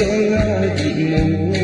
សូវឡើយមុន